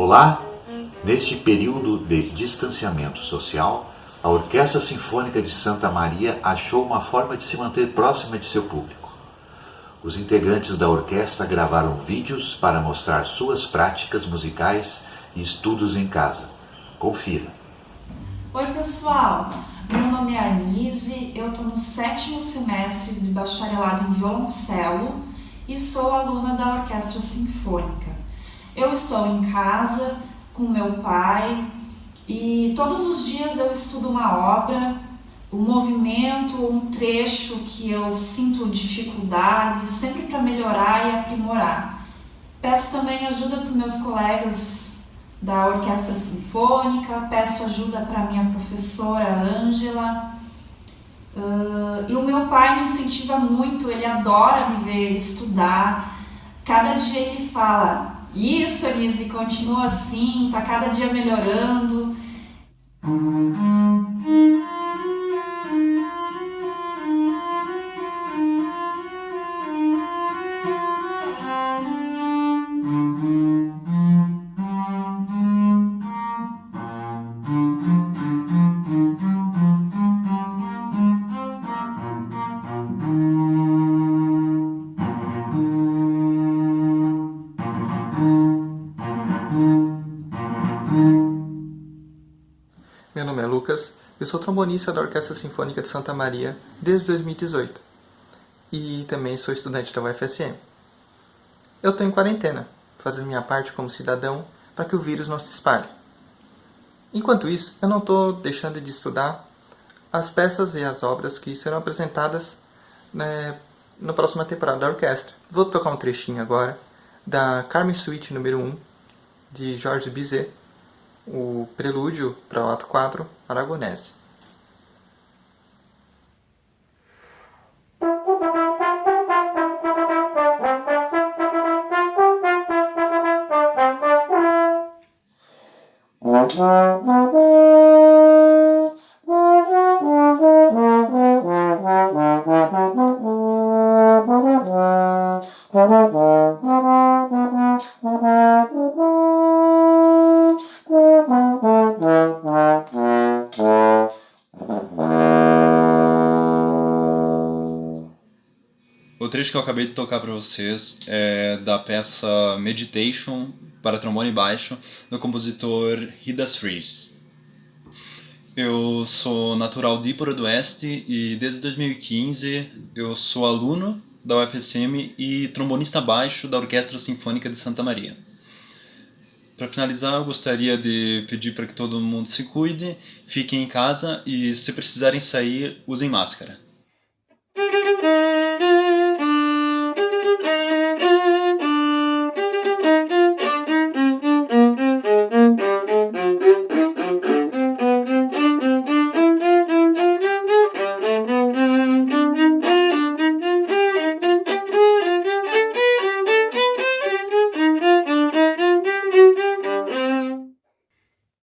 Olá! Neste período de distanciamento social, a Orquestra Sinfônica de Santa Maria achou uma forma de se manter próxima de seu público. Os integrantes da orquestra gravaram vídeos para mostrar suas práticas musicais e estudos em casa. Confira. Oi pessoal, meu nome é Anise, eu estou no sétimo semestre de bacharelado em violoncelo e sou aluna da Orquestra Sinfônica. Eu estou em casa com meu pai e todos os dias eu estudo uma obra, um movimento, um trecho que eu sinto dificuldade, sempre para melhorar e aprimorar. Peço também ajuda para meus colegas da Orquestra Sinfônica, peço ajuda para minha professora Ângela, Uh, e o meu pai me incentiva muito, ele adora me ver estudar. Cada dia ele fala, isso Elise, continua assim, tá cada dia melhorando. Lucas, eu sou trombonista da Orquestra Sinfônica de Santa Maria desde 2018 e também sou estudante da UFSM. Eu estou em quarentena, fazendo minha parte como cidadão para que o vírus não se espalhe. Enquanto isso, eu não estou deixando de estudar as peças e as obras que serão apresentadas né, na próxima temporada da orquestra. Vou tocar um trechinho agora da Carmen Suite número 1 de Georges Bizet, o prelúdio para o ato 4, Aragonese. O trecho que eu acabei de tocar para vocês é da peça Meditation para trombone baixo do compositor Hidas Fries. Eu sou natural de Ipura do Oeste e desde 2015 eu sou aluno da UFSM e trombonista baixo da Orquestra Sinfônica de Santa Maria. Para finalizar, eu gostaria de pedir para que todo mundo se cuide, fiquem em casa e se precisarem sair, usem máscara.